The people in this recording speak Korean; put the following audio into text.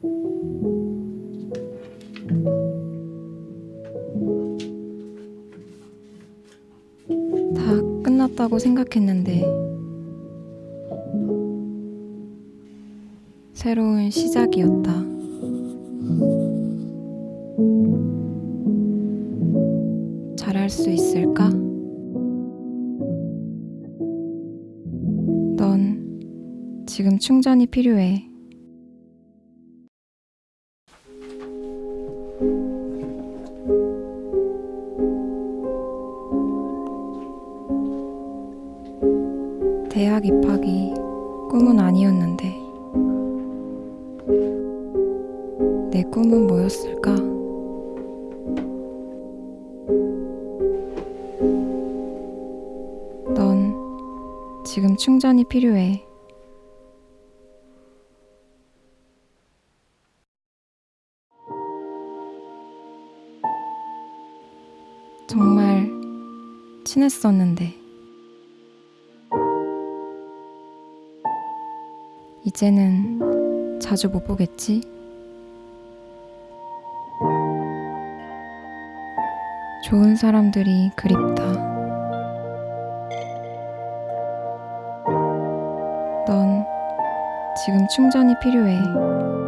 다 끝났다고 생각했는데 새로운 시작이었다. 잘할 수 있을까? 넌 지금 충전이 필요해. 대학 입학이 꿈은 아니었는데 내 꿈은 뭐였을까? 넌 지금 충전이 필요해. 정말 친했었는데. 이제는 자주 못 보겠지? 좋은 사람들이 그립다. 넌 지금 충전이 필요해.